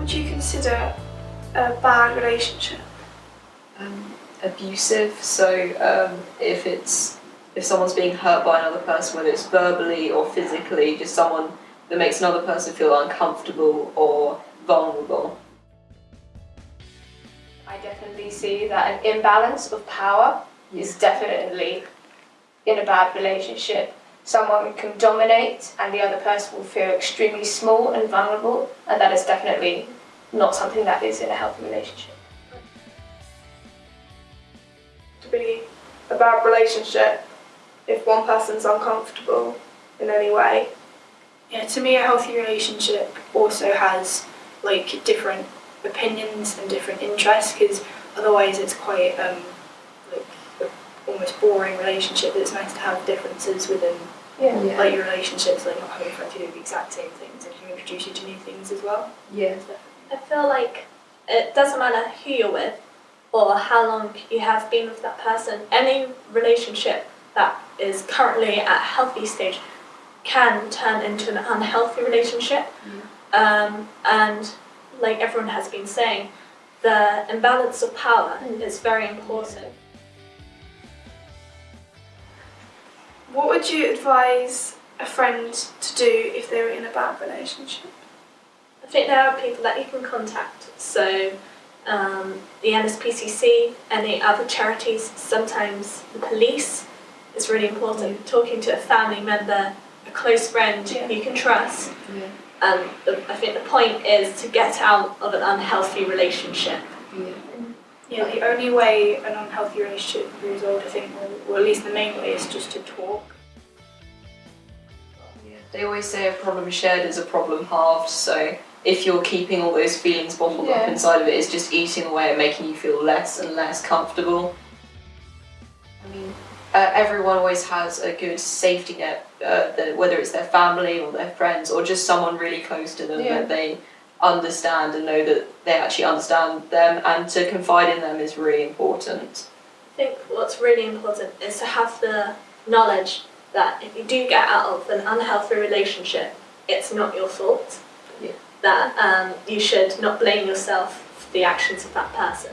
would you consider a bad relationship? Um, abusive. So um, if it's if someone's being hurt by another person, whether it's verbally or physically, just someone that makes another person feel uncomfortable or vulnerable. I definitely see that an imbalance of power is definitely in a bad relationship. Someone can dominate and the other person will feel extremely small and vulnerable, and that is definitely not something that is in a healthy relationship. To be a bad relationship if one person's uncomfortable in any way. Yeah, to me, a healthy relationship also has like different opinions and different interests because otherwise it's quite um, like almost boring relationship. It's nice to have differences within Yeah. like your relationships, like not having friends who do the exact same things and can introduce you to new things as well. Yeah. I feel like it doesn't matter who you're with or how long you have been with that person. Any relationship that is currently at a healthy stage can turn into an unhealthy relationship. Um, and like everyone has been saying, the imbalance of power is very important. What would you advise a friend to do if they were in a bad relationship? Think there are people that you can contact. So um, the NSPCC, and any other charities, sometimes the police is really important. Talking to a family member, a close friend Yeah. you can trust. Yeah. And the, I think the point is to get out of an unhealthy relationship. Yeah. Yeah, the only way an unhealthy relationship be resolved, I think, or, or at least the main way, is just to talk. They always say a problem shared is a problem halved, so if you're keeping all those feelings bottled up inside of it, it's just eating away and making you feel less and less comfortable. I mean, uh, everyone always has a good safety net, uh, that, whether it's their family or their friends or just someone really close to them Yeah. that they understand and know that they actually understand them and to confide in them is really important. I think what's really important is to have the knowledge that if you do get out of an unhealthy relationship, it's not your fault. Yeah. That um, you should not blame yourself for the actions of that person.